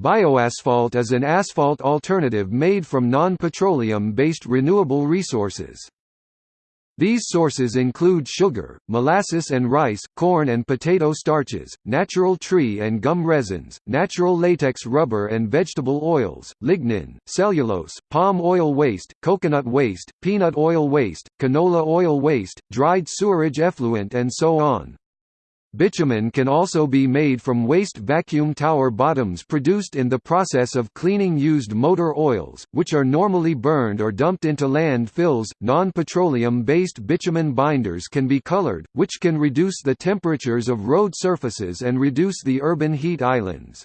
Bioasphalt is an asphalt alternative made from non-petroleum-based renewable resources. These sources include sugar, molasses and rice, corn and potato starches, natural tree and gum resins, natural latex rubber and vegetable oils, lignin, cellulose, palm oil waste, coconut waste, peanut oil waste, canola oil waste, dried sewerage effluent and so on. Bitumen can also be made from waste vacuum tower bottoms produced in the process of cleaning used motor oils, which are normally burned or dumped into landfills. Non petroleum based bitumen binders can be colored, which can reduce the temperatures of road surfaces and reduce the urban heat islands.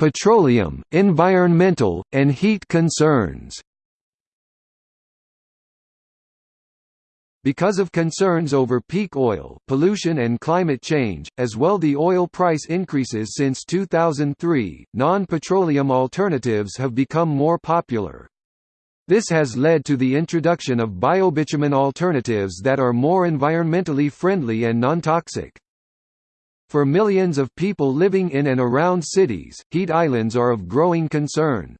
Petroleum, environmental, and heat concerns Because of concerns over peak oil, pollution and climate change, as well the oil price increases since 2003, non-petroleum alternatives have become more popular. This has led to the introduction of biobitumen alternatives that are more environmentally friendly and non-toxic. For millions of people living in and around cities, heat islands are of growing concern.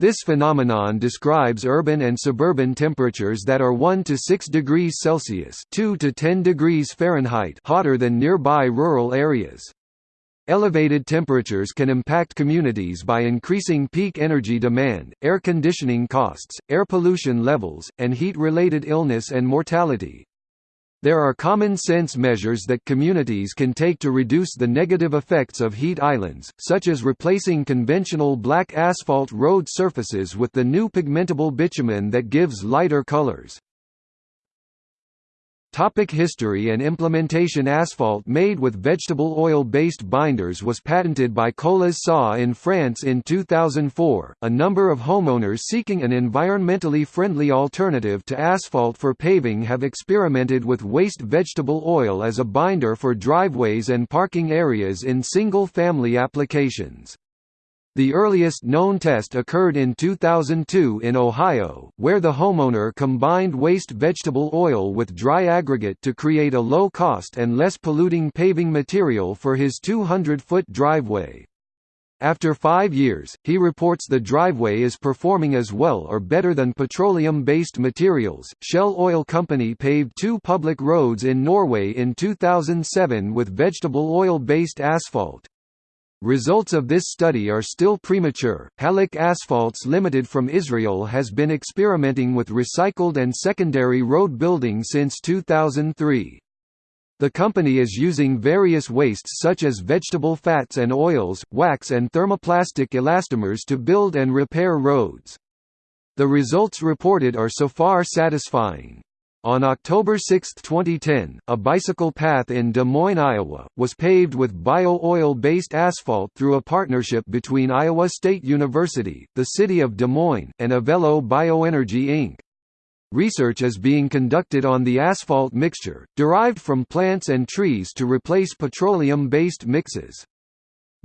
This phenomenon describes urban and suburban temperatures that are 1 to 6 degrees Celsius 2 to 10 degrees Fahrenheit hotter than nearby rural areas. Elevated temperatures can impact communities by increasing peak energy demand, air conditioning costs, air pollution levels, and heat-related illness and mortality. There are common-sense measures that communities can take to reduce the negative effects of heat islands, such as replacing conventional black asphalt road surfaces with the new pigmentable bitumen that gives lighter colors. Topic history and implementation Asphalt made with vegetable oil-based binders was patented by Colas SA in France in 2004. A number of homeowners seeking an environmentally friendly alternative to asphalt for paving have experimented with waste vegetable oil as a binder for driveways and parking areas in single-family applications. The earliest known test occurred in 2002 in Ohio, where the homeowner combined waste vegetable oil with dry aggregate to create a low-cost and less polluting paving material for his 200-foot driveway. After five years, he reports the driveway is performing as well or better than petroleum-based materials. Shell Oil Company paved two public roads in Norway in 2007 with vegetable oil-based asphalt. Results of this study are still premature. Halak Asphalts Limited from Israel has been experimenting with recycled and secondary road building since 2003. The company is using various wastes such as vegetable fats and oils, wax and thermoplastic elastomers to build and repair roads. The results reported are so far satisfying. On October 6, 2010, a bicycle path in Des Moines, Iowa, was paved with bio-oil-based asphalt through a partnership between Iowa State University, the City of Des Moines, and Avello Bioenergy Inc. Research is being conducted on the asphalt mixture, derived from plants and trees to replace petroleum-based mixes.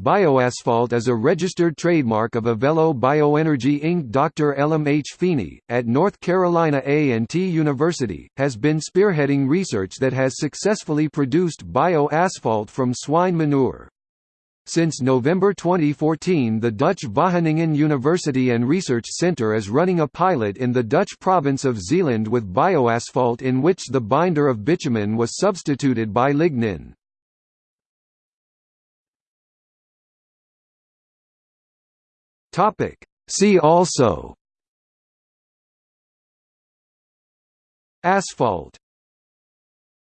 Bioasphalt is a registered trademark of Avello Bioenergy Inc. Dr. Elham H. Fini, at North Carolina A&T University, has been spearheading research that has successfully produced bioasphalt from swine manure. Since November 2014 the Dutch Wageningen University and Research Centre is running a pilot in the Dutch province of Zeeland with bioasphalt in which the binder of bitumen was substituted by lignin. Topic. See also Asphalt